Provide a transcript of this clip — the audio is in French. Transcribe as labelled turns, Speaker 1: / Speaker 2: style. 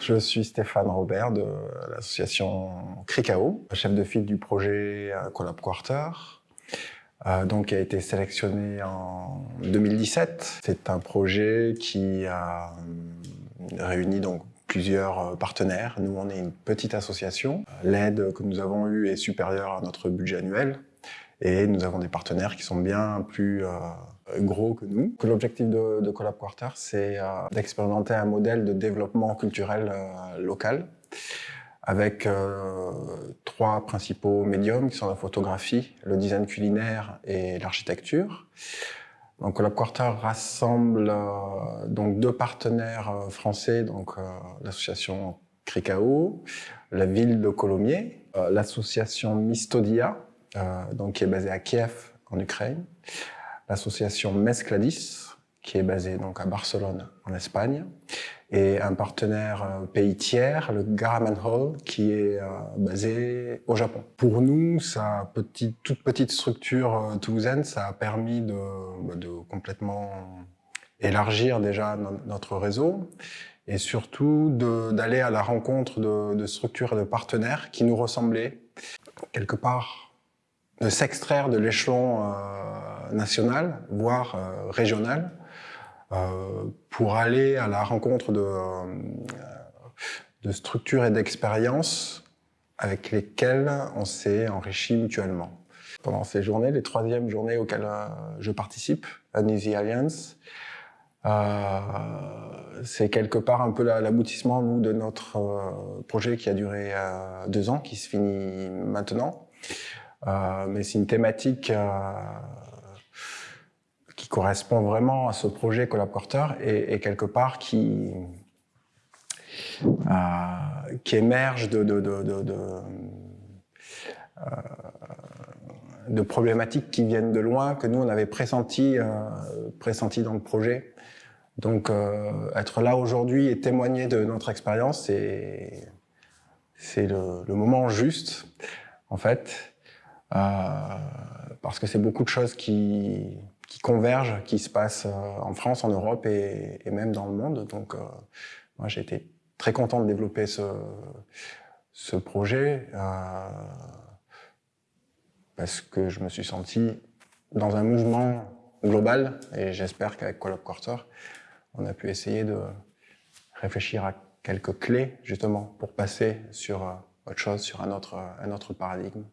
Speaker 1: Je suis Stéphane Robert de l'association Cricao, chef de file du projet Collab Quarter, euh, donc qui a été sélectionné en 2017. C'est un projet qui a euh, réuni donc plusieurs partenaires. Nous, on est une petite association. L'aide que nous avons eue est supérieure à notre budget annuel. Et nous avons des partenaires qui sont bien plus euh, gros que nous. L'objectif de, Collab Quarter, c'est euh, d'expérimenter un modèle de développement culturel euh, local avec trois principaux médiums qui sont la photographie, le design culinaire et l'architecture. Donc Collab Quarter rassemble donc deux partenaires français, donc l'association Cricao, la ville de Colomiers, l'association Mistodia, donc qui est basée à Kiev en Ukraine, l'association Mescladis, qui est basée donc à Barcelone en Espagne, et un partenaire euh, pays tiers, le Garaman Hall, qui est euh, basé au Japon. Pour nous, sa petite, toute petite structure euh, toulousaine, ça a permis de, bah, complètement élargir déjà notre réseau et surtout d'aller à la rencontre de, de, structures et de partenaires qui nous ressemblaient quelque part, de s'extraire de l'échelon euh, national, voire euh, régional, euh, pour aller à la rencontre de, de structures et d'expériences avec lesquelles on s'est enrichi mutuellement. Pendant ces journées, les troisièmes journées auxquelles je participe, Uneasy Alliance, euh, c'est quelque part un peu l'aboutissement de notre projet qui a duré deux ans, qui se finit maintenant. Mais c'est une thématique qui correspond vraiment à ce projet collaborateur et, quelque part qui, euh, qui émerge de, de, euh, problématiques qui viennent de loin, que nous on avait pressenti, euh, pressenti dans le projet. Donc euh, être là aujourd'hui et témoigner de notre expérience, c'est le, le, moment juste, en fait, euh, parce que c'est beaucoup de choses qui qui convergent, qui se passent euh, en France, en Europe et, et même dans le monde. Donc, euh, moi, j'ai été très content de développer ce, ce projet euh, parce que je me suis senti dans un mouvement global et j'espère qu'avec Collab Quarter, on a pu essayer de réfléchir à quelques clés justement pour passer sur autre chose, sur un autre, un autre paradigme.